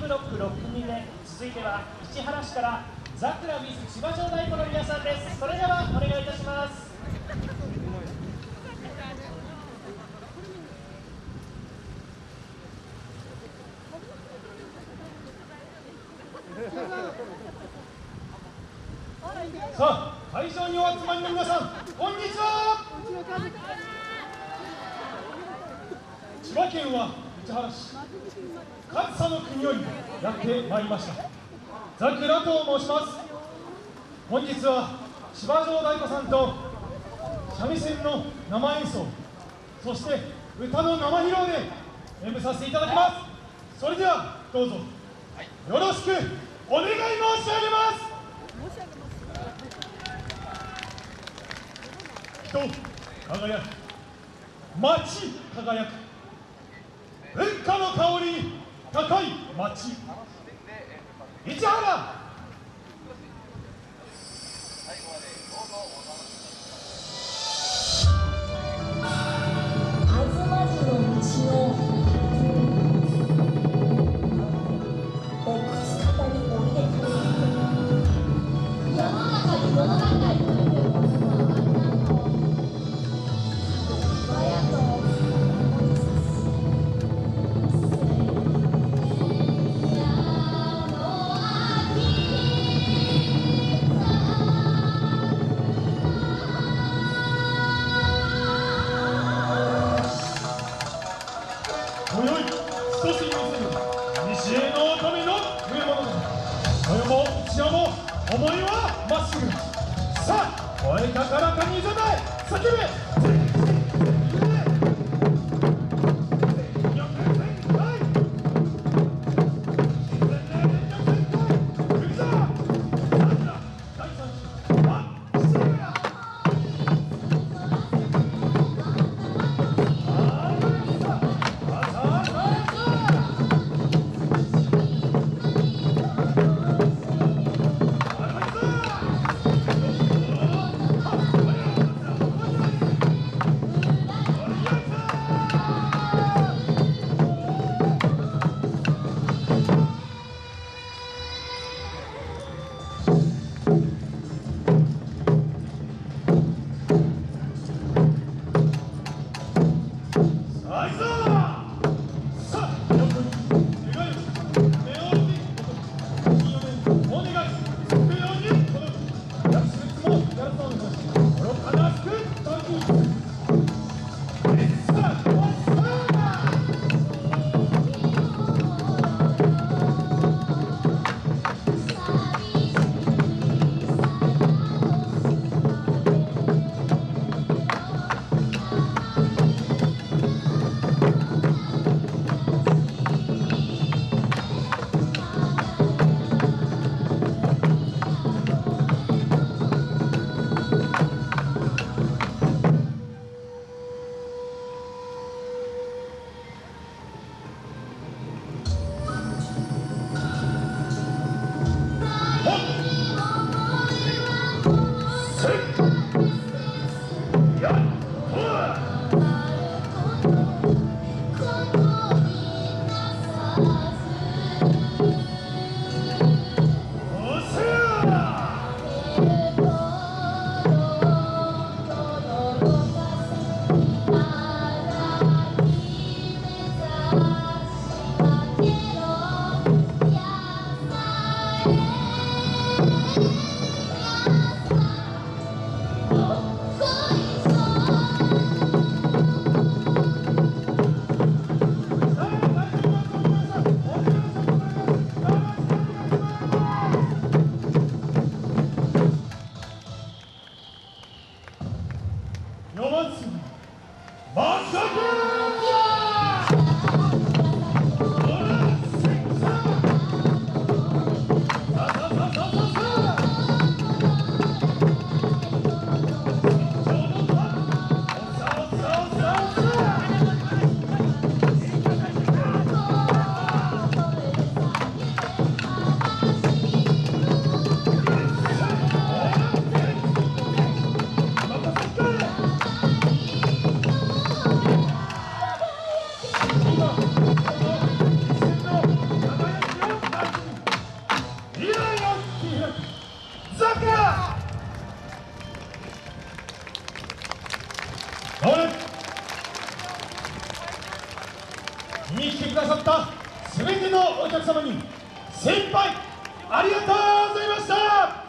ブロック6組目続いては市原市からザクラビス千葉城太鼓の皆さんです。それではお願いいたします。さあ会場にお集まりの皆さんこんにちは。千葉県は市原市上総の国よりやってまいりましたザクラと申します本日は千葉城太鼓さんと三味線の生演奏そして歌の生披露で演舞させていただきますそれではどうぞよろしくお願い申し上げます人輝く街輝く文化の香り高い町。市原。思いはまっすぐ。さあ声高らかにいざない。叫べ。さあに来てくださった全てのお客様に先輩ありがとうございました